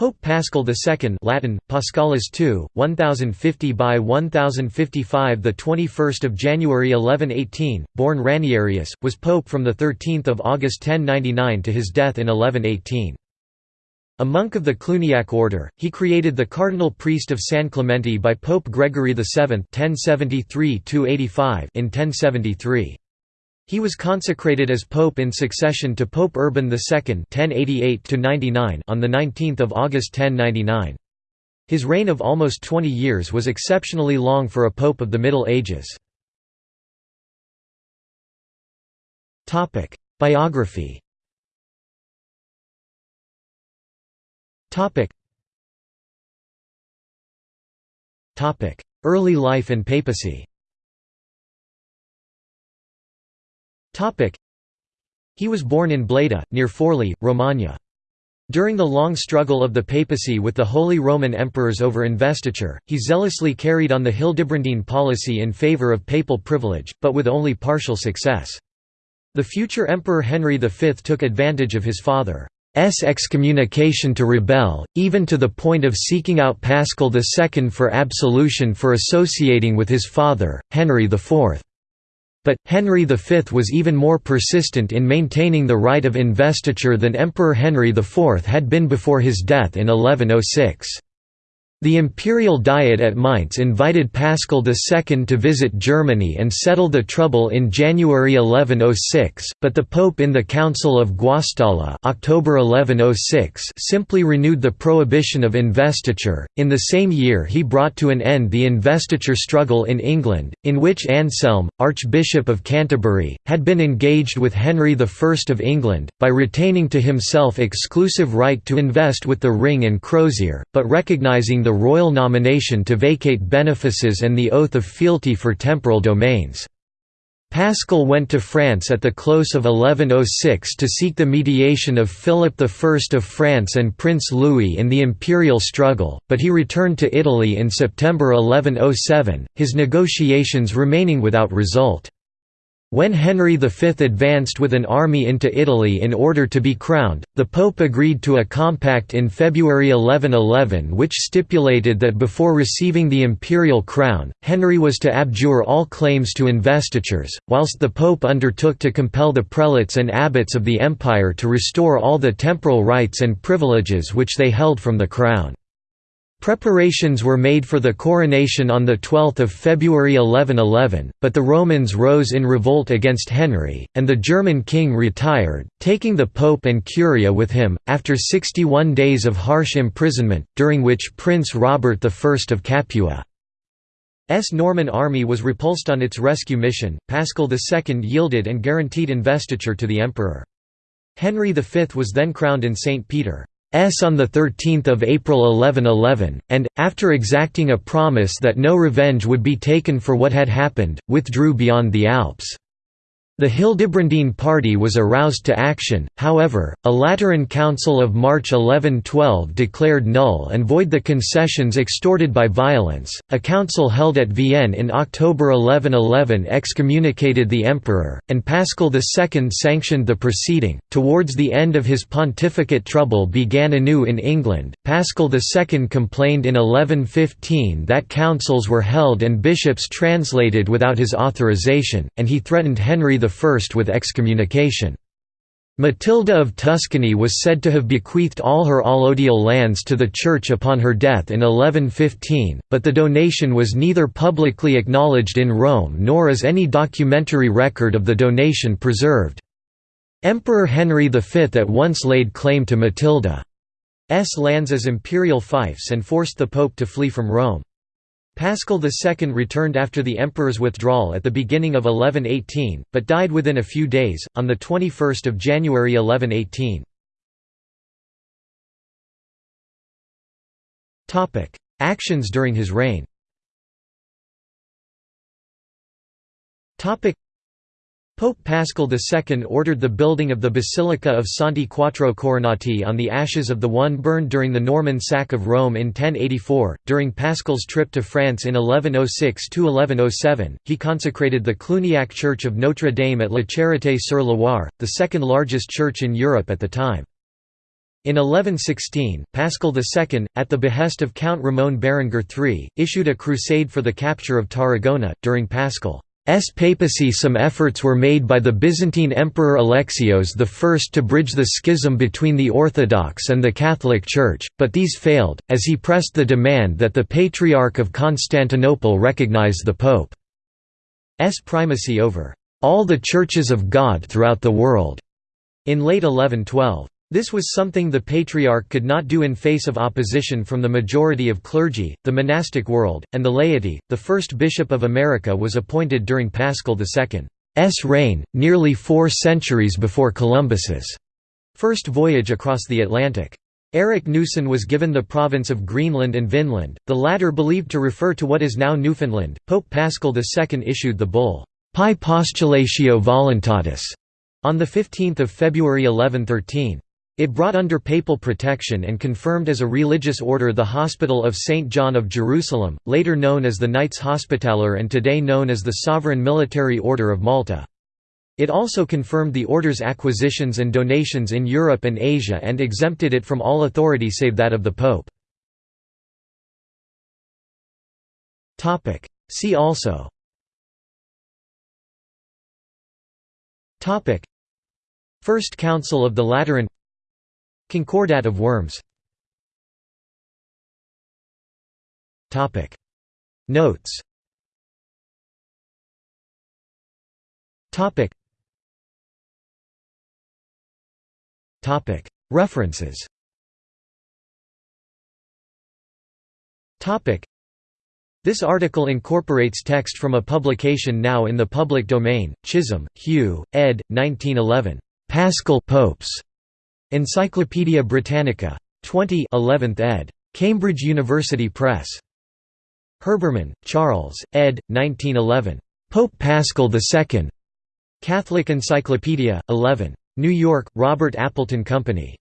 Pope Paschal II Latin Paschalis II 1050 by 1055 the 21st of January 1118 born Ranierius was pope from the 13th of August 1099 to his death in 1118 a monk of the Cluniac order he created the cardinal priest of San Clemente by Pope Gregory VII 1073 in 1073 he was consecrated as pope in succession to Pope Urban II (1088–99) on the 19th of August 1099. His reign of almost 20 years was exceptionally long for a pope of the Middle Ages. Topic: Biography. Topic. Early life and papacy. He was born in Bleda, near Forli, Romagna. During the long struggle of the papacy with the Holy Roman Emperors over investiture, he zealously carried on the Hildebrandine policy in favour of papal privilege, but with only partial success. The future Emperor Henry V took advantage of his father's excommunication to rebel, even to the point of seeking out Paschal II for absolution for associating with his father, Henry IV. But, Henry V was even more persistent in maintaining the right of investiture than Emperor Henry IV had been before his death in 1106. The imperial diet at Mainz invited Paschal II to visit Germany and settle the trouble in January 1106, but the Pope in the Council of Guastalla October 1106 simply renewed the prohibition of investiture. In the same year he brought to an end the investiture struggle in England, in which Anselm, Archbishop of Canterbury, had been engaged with Henry I of England, by retaining to himself exclusive right to invest with the ring and crozier, but recognising the the royal nomination to vacate benefices and the oath of fealty for temporal domains. Paschal went to France at the close of 1106 to seek the mediation of Philip I of France and Prince Louis in the imperial struggle, but he returned to Italy in September 1107, his negotiations remaining without result. When Henry V advanced with an army into Italy in order to be crowned, the Pope agreed to a compact in February 1111 which stipulated that before receiving the imperial crown, Henry was to abjure all claims to investitures, whilst the Pope undertook to compel the prelates and abbots of the empire to restore all the temporal rights and privileges which they held from the crown. Preparations were made for the coronation on 12 February 1111, but the Romans rose in revolt against Henry, and the German king retired, taking the pope and curia with him, after 61 days of harsh imprisonment, during which Prince Robert I of Capua's Norman army was repulsed on its rescue mission, Paschal II yielded and guaranteed investiture to the emperor. Henry V was then crowned in St. Peter. S on 13 April 1111, and, after exacting a promise that no revenge would be taken for what had happened, withdrew beyond the Alps. The Hildebrandine party was aroused to action, however, a Lateran Council of March 1112 declared null and void the concessions extorted by violence. A council held at Vienne in October 1111 excommunicated the emperor, and Paschal II sanctioned the proceeding. Towards the end of his pontificate, trouble began anew in England. Paschal II complained in 1115 that councils were held and bishops translated without his authorization, and he threatened Henry I with excommunication. Matilda of Tuscany was said to have bequeathed all her allodial lands to the Church upon her death in 1115, but the donation was neither publicly acknowledged in Rome nor is any documentary record of the donation preserved. Emperor Henry V at once laid claim to Matilda's lands as imperial fiefs and forced the pope to flee from Rome. Paschal II returned after the emperor's withdrawal at the beginning of 1118, but died within a few days, on 21 January 1118. Actions during his reign Pope Paschal II ordered the building of the Basilica of Santi Quattro Coronati on the ashes of the one burned during the Norman sack of Rome in 1084. During Paschal's trip to France in 1106 1107, he consecrated the Cluniac Church of Notre Dame at La Charité sur Loire, the second largest church in Europe at the time. In 1116, Paschal II, at the behest of Count Ramon Berenguer III, issued a crusade for the capture of Tarragona. During Paschal's papacy, some efforts were made by the Byzantine Emperor Alexios I to bridge the schism between the Orthodox and the Catholic Church, but these failed, as he pressed the demand that the Patriarch of Constantinople recognize the Pope's primacy over all the churches of God throughout the world in late 1112. This was something the Patriarch could not do in face of opposition from the majority of clergy, the monastic world, and the laity. The first bishop of America was appointed during Paschal II's reign, nearly four centuries before Columbus's first voyage across the Atlantic. Erik Knudsen was given the province of Greenland and Vinland, the latter believed to refer to what is now Newfoundland. Pope Paschal II issued the bull, Pie Postulatio Voluntatis, on 15 February 1113. It brought under papal protection and confirmed as a religious order the Hospital of St. John of Jerusalem, later known as the Knights Hospitaller and today known as the Sovereign Military Order of Malta. It also confirmed the order's acquisitions and donations in Europe and Asia and exempted it from all authority save that of the Pope. See also First Council of the Lateran Concordat of Worms. Notes. References. This article incorporates text from a publication now in the public domain, Chisholm, Hugh, ed. 1911. Paschal Popes. Encyclopædia Britannica. 20 11th ed. Cambridge University Press. Herbermann, Charles, ed. 1911. Pope Paschal II. Catholic Encyclopedia, 11. New York, Robert Appleton Company.